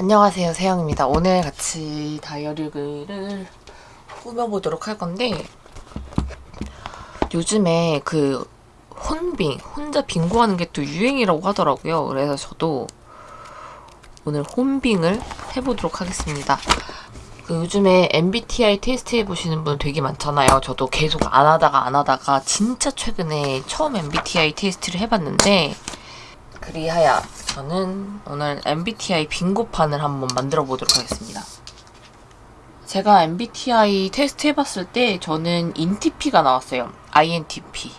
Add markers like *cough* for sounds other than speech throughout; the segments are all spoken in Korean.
안녕하세요 세영입니다. 오늘 같이 다이어리를 꾸며보도록 할 건데 요즘에 그 혼빙 혼자 빙고하는 게 또 유행이라고 하더라고요. 그래서 저도 오늘 혼빙을 해보도록 하겠습니다. 그 요즘에 MBTI 테스트 해보시는 분 되게 많잖아요. 저도 계속 안 하다가 안 하다가 진짜 최근에 처음 MBTI 테스트를 해봤는데 그리하여 저는 오늘 MBTI 빙고판을 한번 만들어 보도록 하겠습니다. 제가 MBTI 테스트 해봤을 때 저는 INTP가 나왔어요. INTP.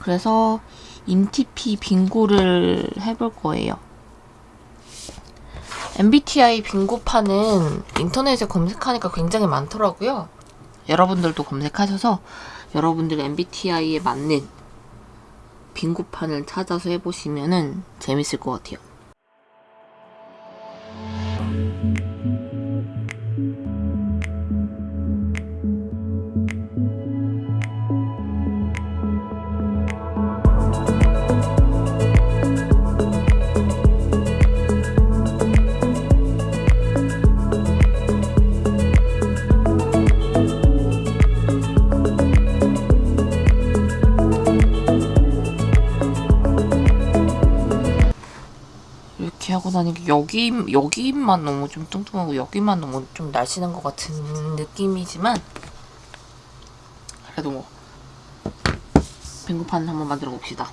그래서 INTP 빙고를 해볼 거예요. MBTI 빙고판은 인터넷에 검색하니까 굉장히 많더라고요. 여러분들도 검색하셔서 여러분들 MBTI에 맞는 빙고판을 찾아서 해보시면 재밌을 것 같아요. 이렇게 하고 나니까 여기 여기만 너무 좀 뚱뚱하고 여기만 너무 좀 날씬한 것 같은 느낌이지만 그래도 뭐 빙고판을 한번 만들어 봅시다.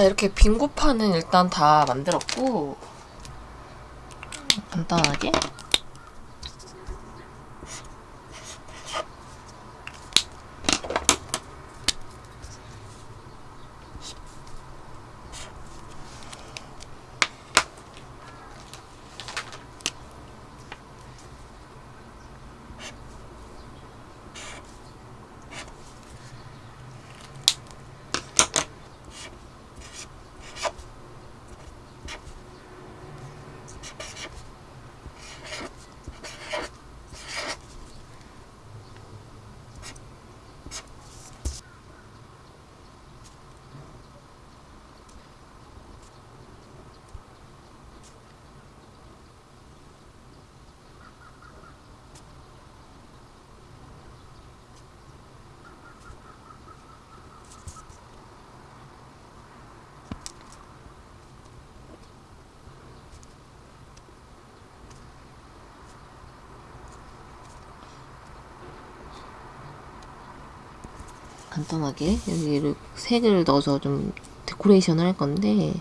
자 이렇게 빙고판은 일단 다 만들었고 간단하게 간단하게 여기를 색을 넣어서 좀 데코레이션을 할 건데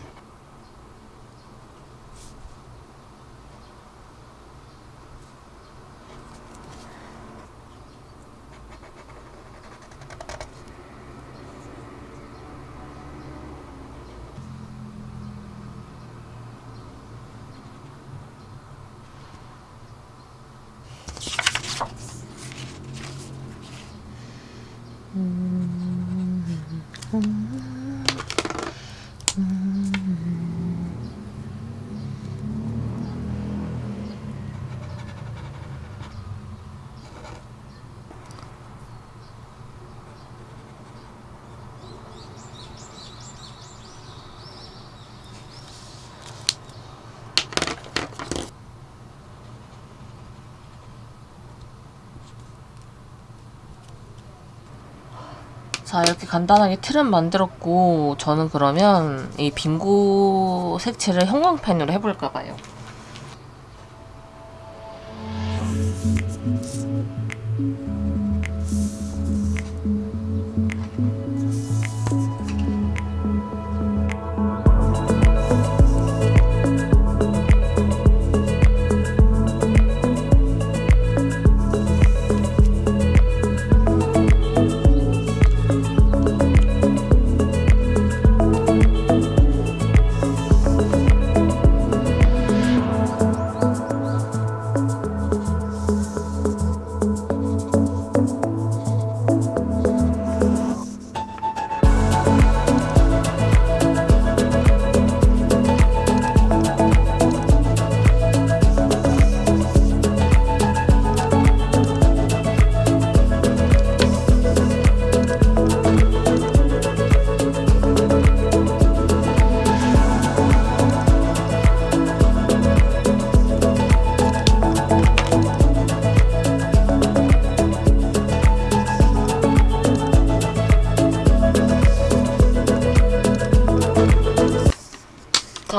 자 이렇게 간단하게 틀은 만들었고 저는 그러면 이 빙고 색칠을 형광펜으로 해볼까봐요.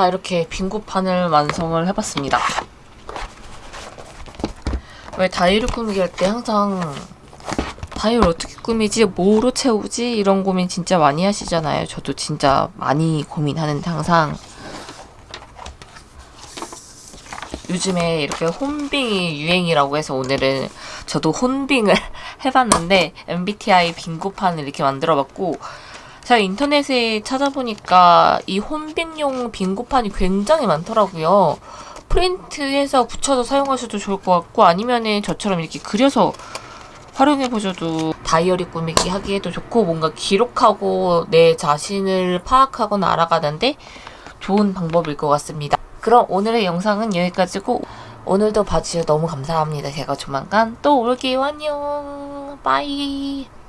자 이렇게 빙고판을 완성을 해봤습니다. 왜 다이어리 꾸미기 할 때 항상 다이어리 어떻게 꾸미지? 뭐로 채우지? 이런 고민 진짜 많이 하시잖아요. 저도 진짜 많이 고민하는데 항상 요즘에 이렇게 혼빙이 유행이라고 해서 오늘은 저도 혼빙을 *laughs* 해봤는데 MBTI 빙고판을 이렇게 만들어봤고 제가 인터넷에 찾아보니까 이 혼빙용 빙고판이 굉장히 많더라고요. 프린트해서 붙여서 사용하셔도 좋을 것 같고 아니면은 저처럼 이렇게 그려서 활용해보셔도 다이어리 꾸미기 하기에도 좋고 뭔가 기록하고 내 자신을 파악하거나 알아가는데 좋은 방법일 것 같습니다. 그럼 오늘의 영상은 여기까지고 오늘도 봐주셔서 너무 감사합니다. 제가 조만간 또 올게요. 안녕. 빠이.